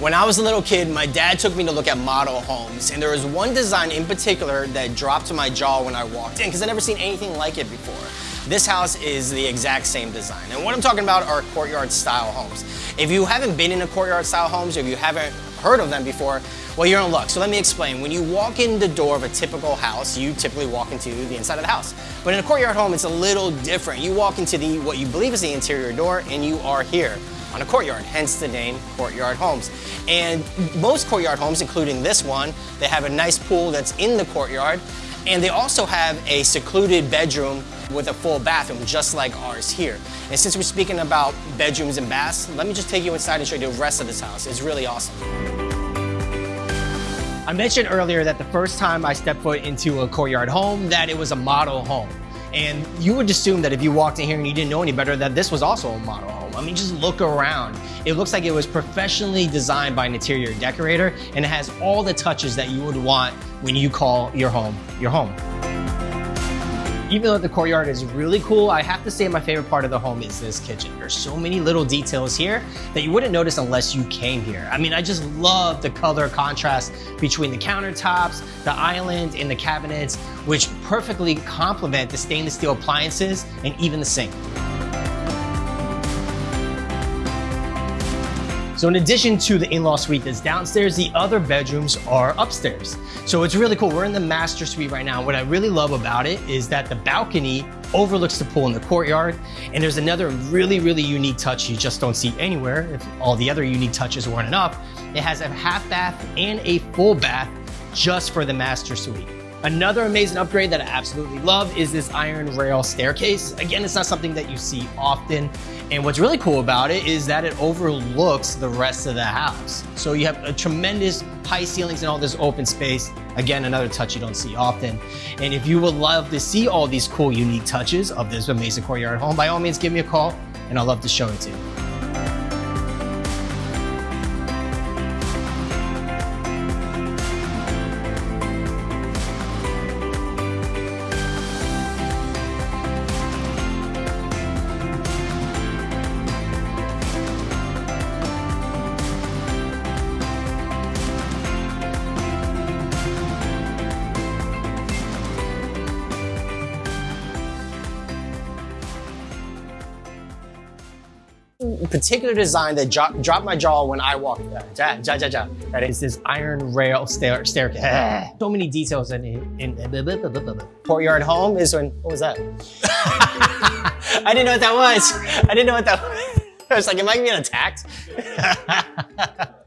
When I was a little kid, my dad took me to look at model homes, and there was one design in particular that dropped to my jaw when I walked in, because I'd never seen anything like it before. This house is the exact same design. And what I'm talking about are courtyard style homes. If you haven't been in a courtyard style homes, or if you haven't heard of them before, well, you're in luck. So let me explain. When you walk in the door of a typical house, you typically walk into the inside of the house. But in a courtyard home, it's a little different. You walk into the what you believe is the interior door, and you are here on a courtyard, hence the name Courtyard Homes. And most courtyard homes, including this one, they have a nice pool that's in the courtyard, and they also have a secluded bedroom with a full bathroom, just like ours here. And since we're speaking about bedrooms and baths, let me just take you inside and show you the rest of this house. It's really awesome. I mentioned earlier that the first time I stepped foot into a courtyard home, that it was a model home. And you would assume that if you walked in here and you didn't know any better, that this was also a model home. I mean, just look around. It looks like it was professionally designed by an interior decorator and it has all the touches that you would want when you call your home your home. Even though the courtyard is really cool, I have to say my favorite part of the home is this kitchen. There's so many little details here that you wouldn't notice unless you came here. I mean, I just love the color contrast between the countertops, the island, and the cabinets, which perfectly complement the stainless steel appliances and even the sink. So in addition to the in-law suite that's downstairs, the other bedrooms are upstairs. So it's really cool. We're in the master suite right now. What I really love about it is that the balcony overlooks the pool in the courtyard. And there's another really, really unique touch you just don't see anywhere if all the other unique touches weren't enough. It has a half bath and a full bath just for the master suite. Another amazing upgrade that I absolutely love is this iron rail staircase. Again, it's not something that you see often. And what's really cool about it is that it overlooks the rest of the house. So you have a tremendous high ceilings and all this open space. Again, another touch you don't see often. And if you would love to see all these cool, unique touches of this amazing courtyard home, by all means, give me a call and I'll love to show it to you. Particular design that dropped my jaw when I walked. Uh, ja, ja, ja, ja. That is this iron rail stair staircase. Ah. so many details in it. In, courtyard home is when, what was that? I didn't know what that was. I didn't know what that was. I was like, am I being attacked?